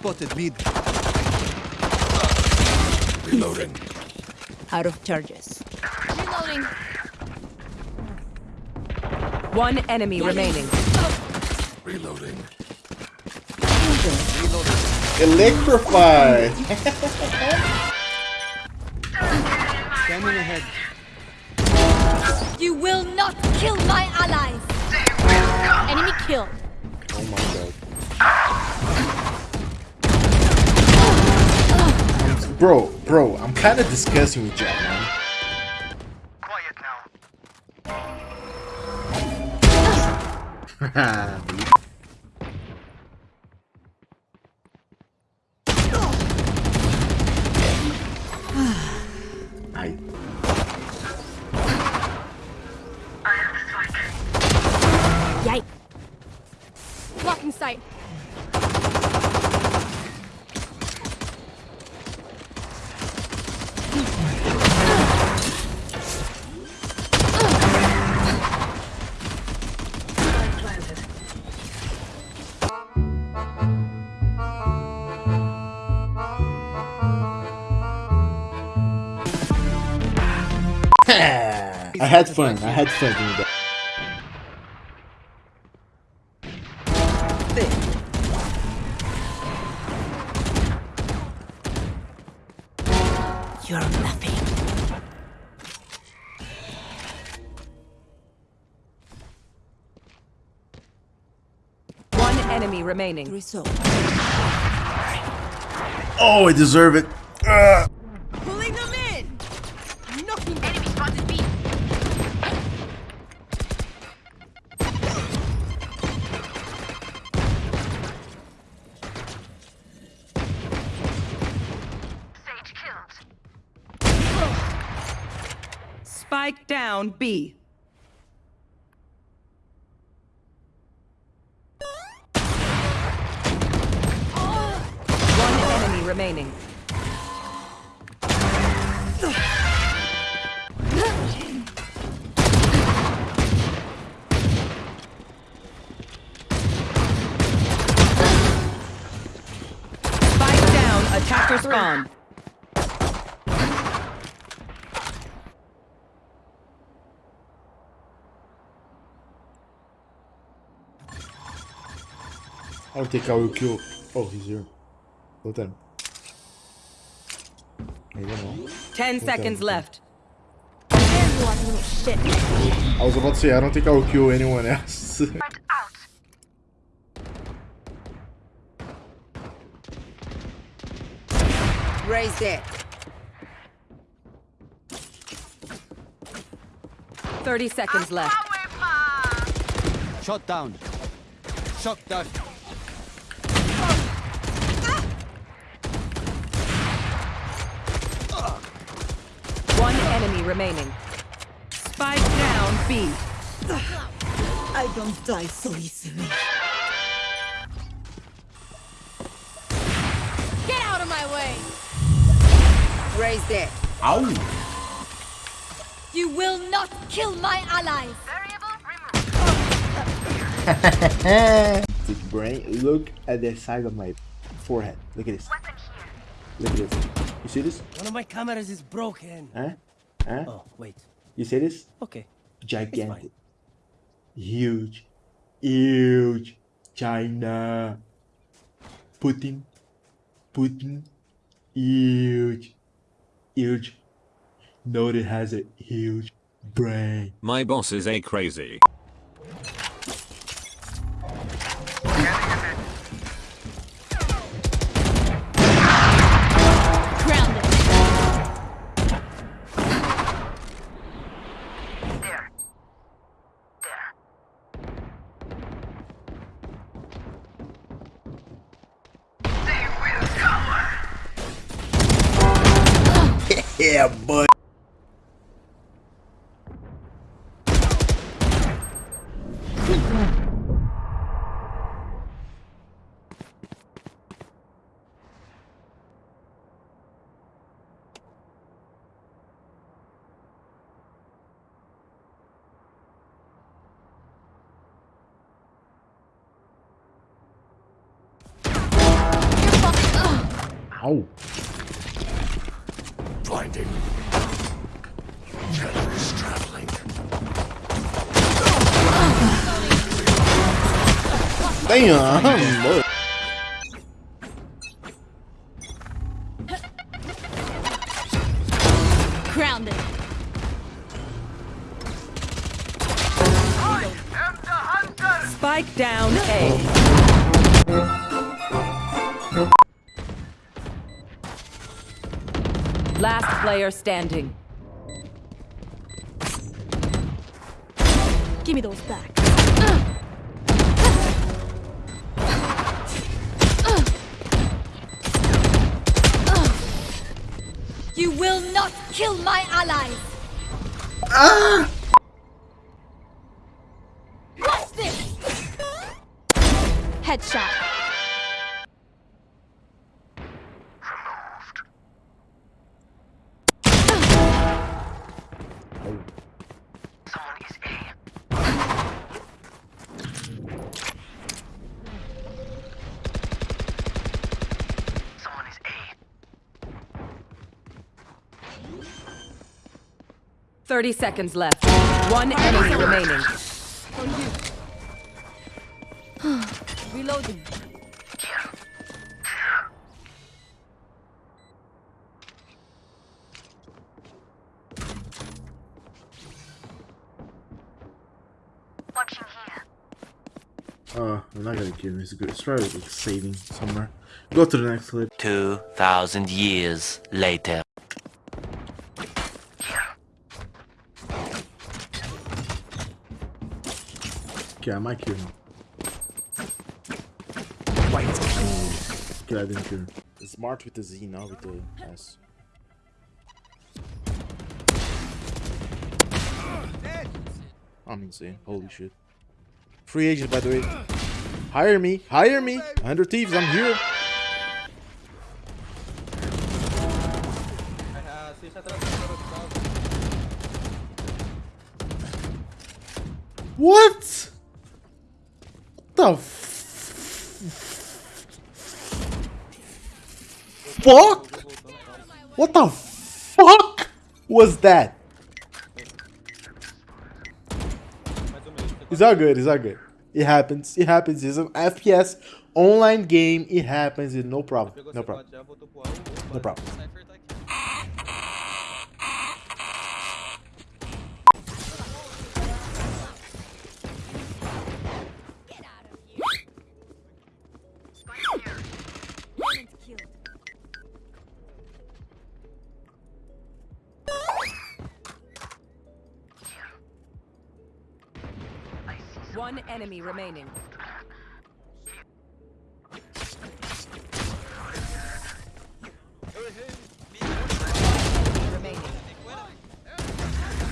spotted mid. Reloading. Out of charges. Reloading. One enemy remaining. Reloading. Electrify! Scanning ahead. You will not kill my allies. Enemy killed. Oh my god. Bro, bro, I'm kind of discussing with Jack, man. Quiet now. I Yikes. Blocking sight. I had fun. I had fun doing that. You're nothing. One enemy remaining. Result. Oh, I deserve it. Ugh. Spike down B. One enemy remaining. Spike down. Attacker spawn. I don't think I will kill. Oh, he's here. Well then. I don't know. Ten seconds left. There you are, little shit. I was about to say, I don't think I will kill anyone else. Raise it. Thirty seconds left. Shot down. Shock dart. One enemy remaining. Spike down B. I don't die so easily. Get out of my way. Raise it. Ow! You will not kill my allies. Big brain. Look at the side of my forehead. Look at this. Look at this. You see this? One of my cameras is broken. Huh? Huh? Oh, wait. You see this? Okay. Gigantic. Huge. Huge. China. Putin. Putin. Huge. Huge. Note it has a huge brain. My boss is a crazy. Yeah, boy. Ow. Damn. Look. Grounded. Spike down A. Last player standing. Give me those back. You will not kill my allies! Ah! Watch this! Headshot. Thirty seconds left. One enemy remaining. Reloading. Watching here. Uh, I'm not gonna kill him. It's good. It's probably like saving somewhere. Go to the next clip. 2,000 years later. Okay, I might kill him. Okay, I didn't kill him. Smart with the Z, not with the S. I'm insane. Holy shit. Free agent, by the way. Hire me. Hire me. 100 Thieves, I'm here. What? The fuck? What the fuck was that? It's all good. It's all good. It happens. It happens. It's an FPS online game. It happens. It's no problem. No problem. No problem. One enemy remaining.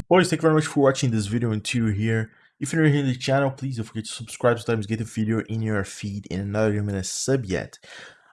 Boys, thank you very much for watching this video until you're here. If you're new here to the channel, please don't forget to subscribe so get the video in your feed and another a sub yet.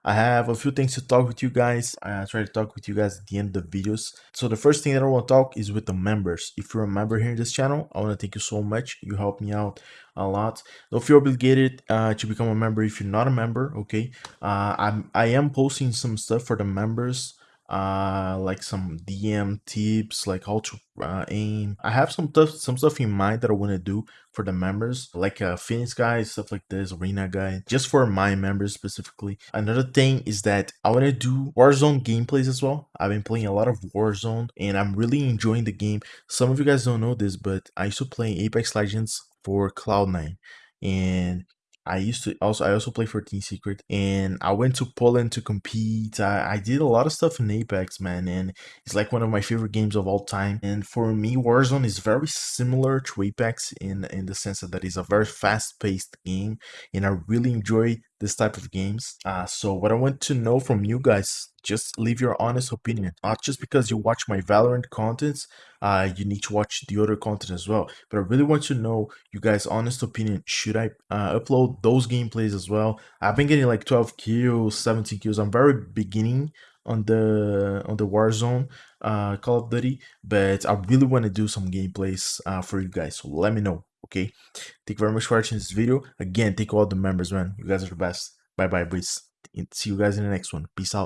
I have a few things to talk with you guys. I try to talk with you guys at the end of the videos. So the first thing that I want to talk is with the members. If you're a member here in this channel, I want to thank you so much. You help me out a lot. Don't feel obligated uh, to become a member if you're not a member. Okay, uh, I'm I am posting some stuff for the members uh like some dm tips like how to uh, aim. I have some stuff some stuff in mind that i want to do for the members like uh phoenix guy stuff like this arena guy just for my members specifically. Another thing is that i want to do warzone gameplays as well. I've been playing a lot of warzone and i'm really enjoying the game. Some of you guys don't know this but i used to play apex legends for cloud9 and I used to also I also play for Team Secret and I went to Poland to compete. I, I did a lot of stuff in Apex, man, and it's like one of my favorite games of all time. And for me, Warzone is very similar to Apex in in the sense that it's a very fast-paced game, and I really enjoy this type of games. Uh, so what I want to know from you guys, just leave your honest opinion. Not just because you watch my Valorant contents, uh, you need to watch the other content as well. But I really want to know you guys' honest opinion. Should I uh, upload those gameplays as well? I've been getting like 12 kills, 17 kills. I'm very beginning on the on the Warzone uh, Call of Duty, but I really want to do some gameplays uh, for you guys. So let me know. Okay. Thank you very much for watching this video. Again, thank all the members, man. You guys are the best. Bye bye, boys. See you guys in the next one. Peace out.